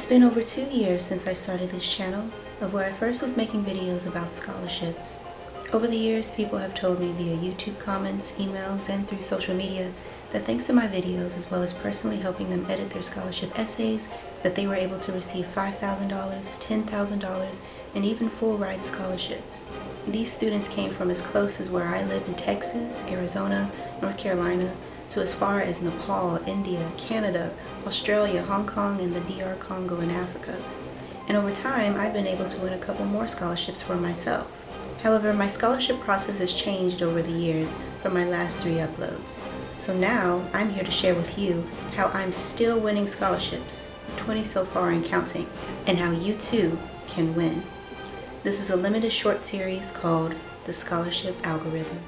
It's been over two years since I started this channel, of where I first was making videos about scholarships. Over the years, people have told me via YouTube comments, emails, and through social media that thanks to my videos, as well as personally helping them edit their scholarship essays, that they were able to receive $5,000, $10,000, and even full ride scholarships. These students came from as close as where I live in Texas, Arizona, North Carolina, to as far as Nepal, India, Canada, Australia, Hong Kong, and the DR Congo in Africa. And over time, I've been able to win a couple more scholarships for myself. However, my scholarship process has changed over the years from my last three uploads. So now, I'm here to share with you how I'm still winning scholarships, 20 so far and counting, and how you too can win. This is a limited short series called The Scholarship Algorithm.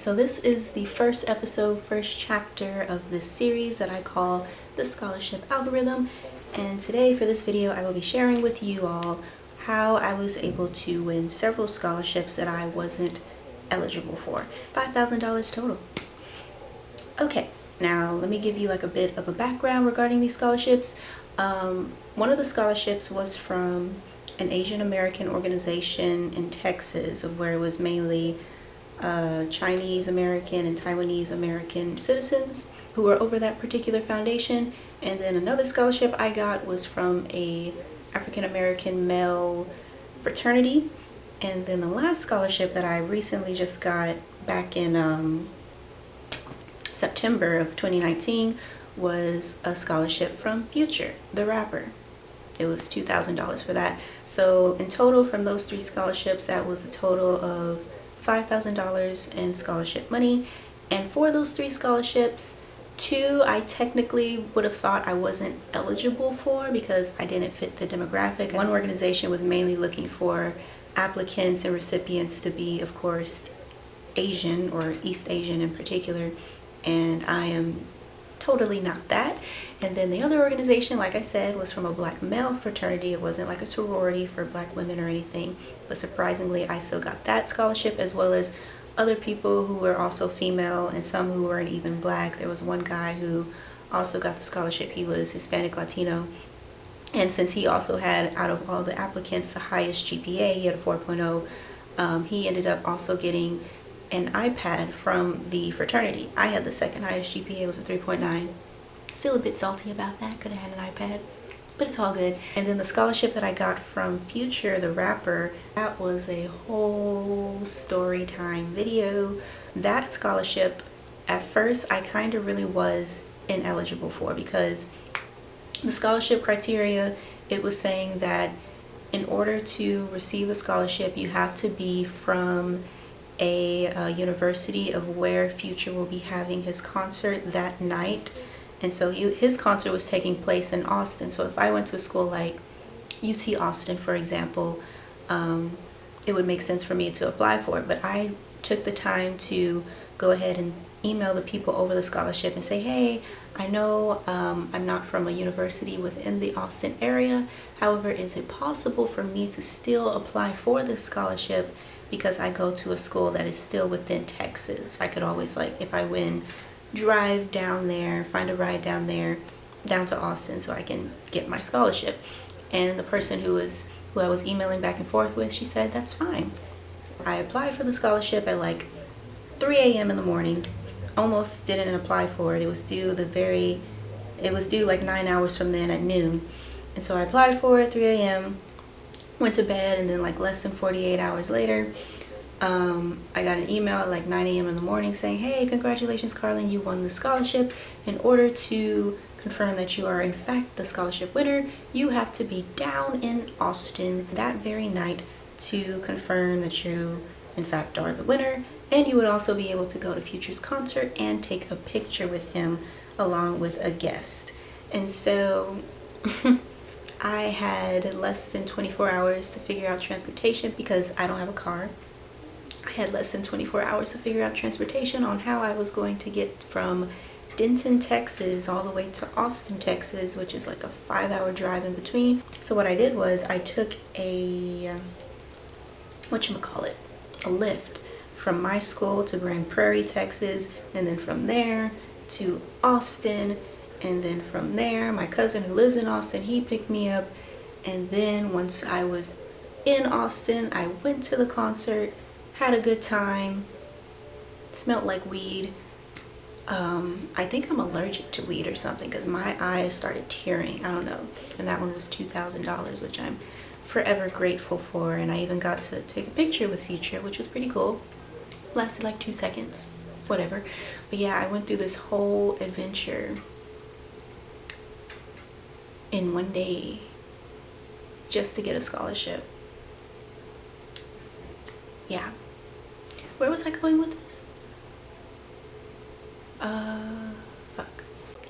So this is the first episode, first chapter of this series that I call the scholarship algorithm. And today for this video, I will be sharing with you all how I was able to win several scholarships that I wasn't eligible for. $5,000 total. Okay, now let me give you like a bit of a background regarding these scholarships. Um, one of the scholarships was from an Asian American organization in Texas of where it was mainly uh, Chinese American and Taiwanese American citizens who were over that particular foundation. And then another scholarship I got was from a African American male fraternity. And then the last scholarship that I recently just got back in um, September of 2019 was a scholarship from Future, the rapper. It was $2,000 for that. So in total from those three scholarships, that was a total of $5,000 in scholarship money. And for those three scholarships, two I technically would have thought I wasn't eligible for because I didn't fit the demographic. One organization was mainly looking for applicants and recipients to be, of course, Asian or East Asian in particular. And I am totally not that. And then the other organization, like I said, was from a black male fraternity. It wasn't like a sorority for black women or anything. But surprisingly, I still got that scholarship as well as other people who were also female and some who weren't even black. There was one guy who also got the scholarship. He was Hispanic Latino. And since he also had, out of all the applicants, the highest GPA, he had a 4.0, um, he ended up also getting an iPad from the fraternity. I had the second highest GPA, was a 3.9. Still a bit salty about that, could have had an iPad, but it's all good. And then the scholarship that I got from Future, the rapper, that was a whole story time video. That scholarship, at first, I kind of really was ineligible for because the scholarship criteria, it was saying that in order to receive the scholarship, you have to be from a uh, university of where Future will be having his concert that night. And so he, his concert was taking place in Austin. So if I went to a school like UT Austin, for example, um, it would make sense for me to apply for it. But I took the time to go ahead and email the people over the scholarship and say, hey, I know um, I'm not from a university within the Austin area. However, is it possible for me to still apply for this scholarship because I go to a school that is still within Texas. I could always like, if I win, drive down there, find a ride down there, down to Austin so I can get my scholarship. And the person who was who I was emailing back and forth with, she said, that's fine. I applied for the scholarship at like 3 a.m. in the morning. Almost didn't apply for it. It was due the very, it was due like nine hours from then at noon. And so I applied for it 3 a.m went to bed and then like less than 48 hours later um, I got an email at like 9 a.m. in the morning saying hey congratulations Carlin you won the scholarship in order to confirm that you are in fact the scholarship winner you have to be down in Austin that very night to confirm that you in fact are the winner and you would also be able to go to Future's concert and take a picture with him along with a guest and so I had less than 24 hours to figure out transportation because I don't have a car. I had less than 24 hours to figure out transportation on how I was going to get from Denton, Texas all the way to Austin, Texas, which is like a five hour drive in between. So what I did was I took a, um, whatchamacallit, a Lyft from my school to Grand Prairie, Texas, and then from there to Austin, and then from there, my cousin who lives in Austin, he picked me up, and then once I was in Austin, I went to the concert, had a good time, smelled like weed. Um, I think I'm allergic to weed or something because my eyes started tearing. I don't know. And that one was $2,000, which I'm forever grateful for. And I even got to take a picture with Future, which was pretty cool. Lasted like two seconds, whatever. But yeah, I went through this whole adventure in one day just to get a scholarship. Yeah. Where was I going with this? Uh, fuck.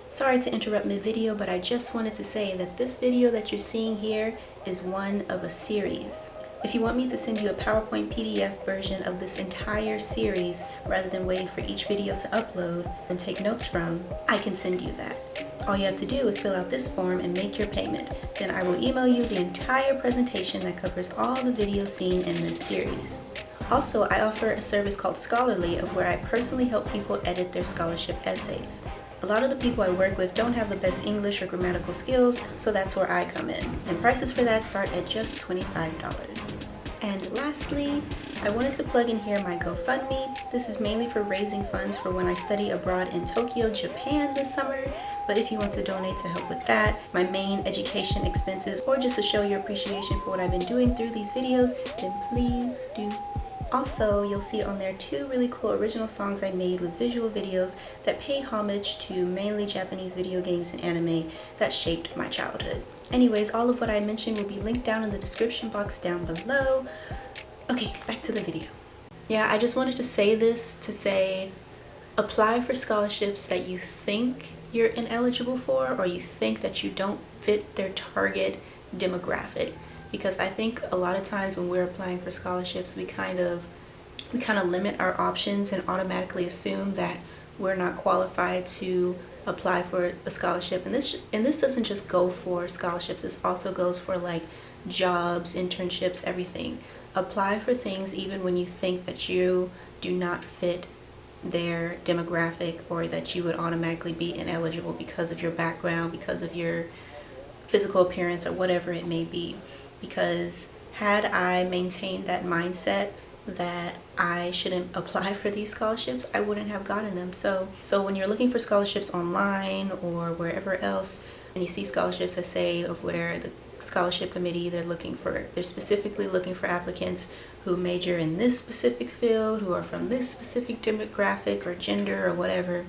Sorry to interrupt mid-video, but I just wanted to say that this video that you're seeing here is one of a series. If you want me to send you a PowerPoint PDF version of this entire series rather than waiting for each video to upload and take notes from, I can send you that. All you have to do is fill out this form and make your payment. Then I will email you the entire presentation that covers all the videos seen in this series. Also, I offer a service called Scholarly of where I personally help people edit their scholarship essays. A lot of the people I work with don't have the best English or grammatical skills, so that's where I come in. And prices for that start at just $25. And lastly, I wanted to plug in here my GoFundMe. This is mainly for raising funds for when I study abroad in Tokyo, Japan this summer. But if you want to donate to help with that, my main education expenses, or just to show your appreciation for what I've been doing through these videos, then please do also, you'll see on there two really cool original songs I made with visual videos that pay homage to mainly Japanese video games and anime that shaped my childhood. Anyways, all of what I mentioned will be linked down in the description box down below. Okay, back to the video. Yeah, I just wanted to say this to say apply for scholarships that you think you're ineligible for or you think that you don't fit their target demographic. Because I think a lot of times when we're applying for scholarships we kind of we kind of limit our options and automatically assume that we're not qualified to apply for a scholarship. And this and this doesn't just go for scholarships. This also goes for like jobs internships everything. Apply for things even when you think that you do not fit their demographic or that you would automatically be ineligible because of your background because of your physical appearance or whatever it may be because had I maintained that mindset that I shouldn't apply for these scholarships, I wouldn't have gotten them. So, so when you're looking for scholarships online or wherever else, and you see scholarships that say of where the scholarship committee, they're looking for, they're specifically looking for applicants who major in this specific field, who are from this specific demographic or gender or whatever,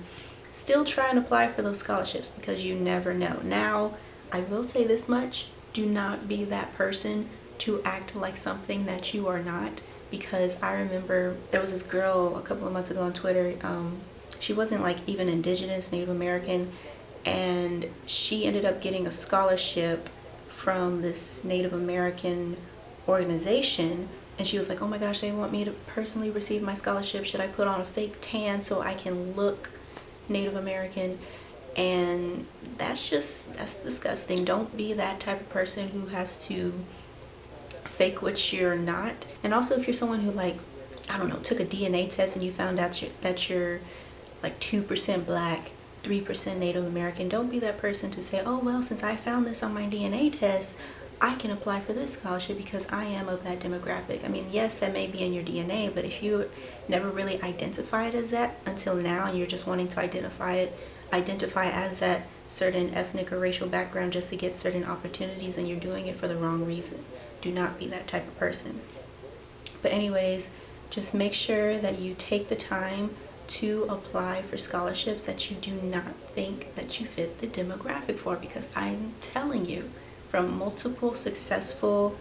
still try and apply for those scholarships because you never know. Now, I will say this much, do not be that person to act like something that you are not because I remember there was this girl a couple of months ago on Twitter um, she wasn't like even indigenous Native American and she ended up getting a scholarship from this Native American organization and she was like oh my gosh they want me to personally receive my scholarship. Should I put on a fake tan so I can look Native American? And that's just that's disgusting. Don't be that type of person who has to fake what you're not. And also if you're someone who like I don't know took a DNA test and you found out you're, that you're like 2% black 3% Native American don't be that person to say oh well since I found this on my DNA test I can apply for this scholarship because I am of that demographic. I mean, yes, that may be in your DNA, but if you never really identify it as that until now and you're just wanting to identify it identify as that certain ethnic or racial background just to get certain opportunities and you're doing it for the wrong reason. Do not be that type of person. But anyways, just make sure that you take the time to apply for scholarships that you do not think that you fit the demographic for because I'm telling you from multiple successful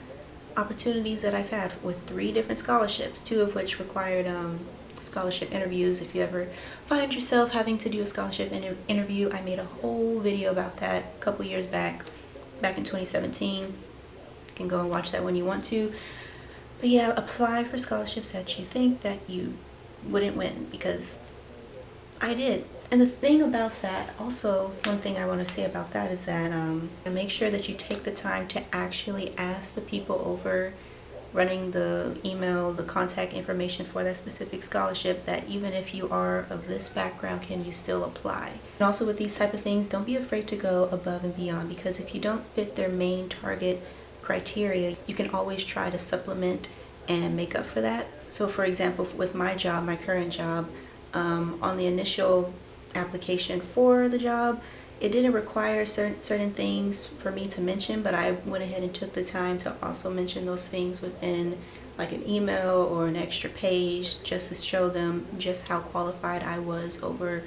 opportunities that I've had with three different scholarships, two of which required um, scholarship interviews. If you ever find yourself having to do a scholarship inter interview i made a whole video about that a couple years back back in 2017 you can go and watch that when you want to. But yeah apply for scholarships that you think that you wouldn't win because i did and the thing about that also one thing i want to say about that is that um, make sure that you take the time to actually ask the people over running the email, the contact information for that specific scholarship that even if you are of this background, can you still apply? And also with these type of things, don't be afraid to go above and beyond because if you don't fit their main target criteria, you can always try to supplement and make up for that. So for example, with my job, my current job, um, on the initial application for the job, it didn't require certain, certain things for me to mention, but I went ahead and took the time to also mention those things within like an email or an extra page just to show them just how qualified I was over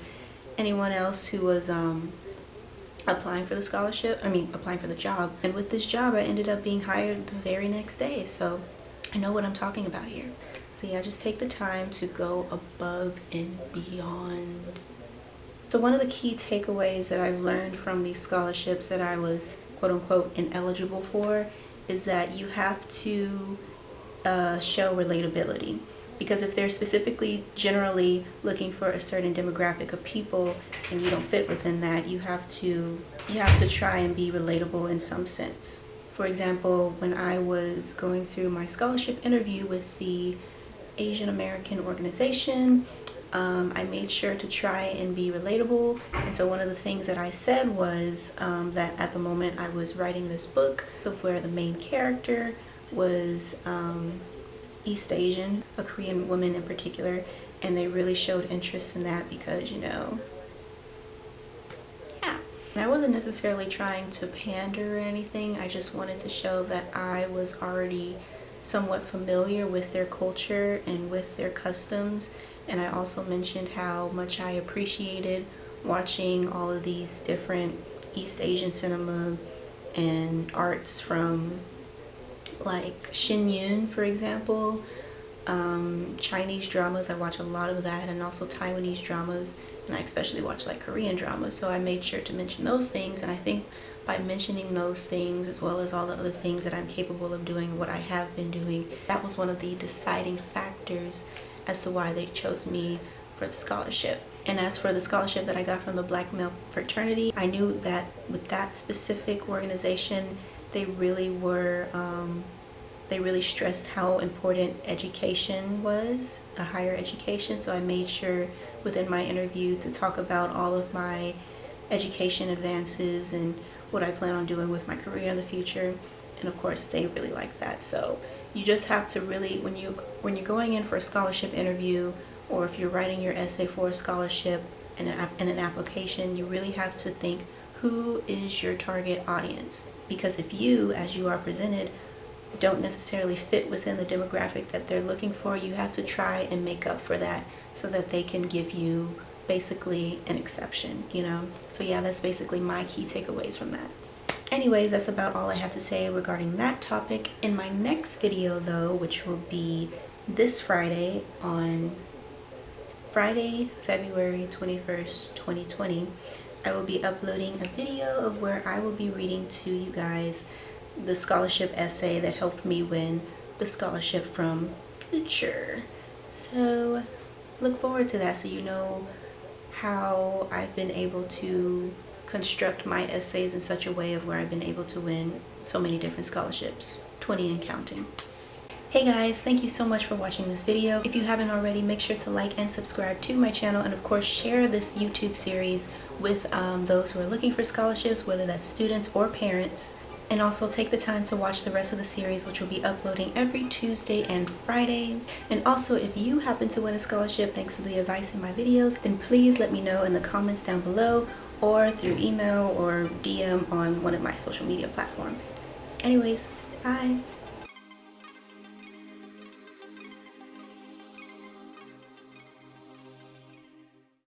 anyone else who was um, applying for the scholarship, I mean applying for the job. And with this job, I ended up being hired the very next day. So I know what I'm talking about here. So yeah, just take the time to go above and beyond. So one of the key takeaways that I've learned from these scholarships that I was quote unquote ineligible for is that you have to uh, show relatability. Because if they're specifically generally looking for a certain demographic of people and you don't fit within that you have to you have to try and be relatable in some sense. For example when I was going through my scholarship interview with the Asian American organization um, I made sure to try and be relatable. And so one of the things that I said was um, that at the moment I was writing this book of where the main character was um, East Asian, a Korean woman in particular, and they really showed interest in that because, you know, yeah. And I wasn't necessarily trying to pander or anything, I just wanted to show that I was already somewhat familiar with their culture and with their customs and I also mentioned how much I appreciated watching all of these different East Asian cinema and arts from like Shen Yun, for example, um, Chinese dramas. I watch a lot of that and also Taiwanese dramas and I especially watch like Korean dramas. So I made sure to mention those things and I think by mentioning those things as well as all the other things that I'm capable of doing, what I have been doing, that was one of the deciding factors as to why they chose me for the scholarship. And as for the scholarship that I got from the Black Male Fraternity, I knew that with that specific organization, they really were, um, they really stressed how important education was, a higher education. So I made sure within my interview to talk about all of my education advances and what I plan on doing with my career in the future. And of course, they really liked that. So you just have to really, when, you, when you're going in for a scholarship interview or if you're writing your essay for a scholarship in an, in an application, you really have to think who is your target audience? Because if you as you are presented don't necessarily fit within the demographic that they're looking for you have to try and make up for that so that they can give you basically an exception you know? So yeah that's basically my key takeaways from that anyways that's about all I have to say regarding that topic in my next video though which will be this Friday on Friday February 21st 2020 I will be uploading a video of where I will be reading to you guys the scholarship essay that helped me win the scholarship from Future. So look forward to that so you know how I've been able to construct my essays in such a way of where I've been able to win so many different scholarships, 20 and counting. Hey guys, thank you so much for watching this video. If you haven't already, make sure to like and subscribe to my channel and of course share this YouTube series with um, those who are looking for scholarships, whether that's students or parents. And also take the time to watch the rest of the series, which will be uploading every Tuesday and Friday. And also, if you happen to win a scholarship thanks to the advice in my videos, then please let me know in the comments down below or through email or DM on one of my social media platforms. Anyways, bye!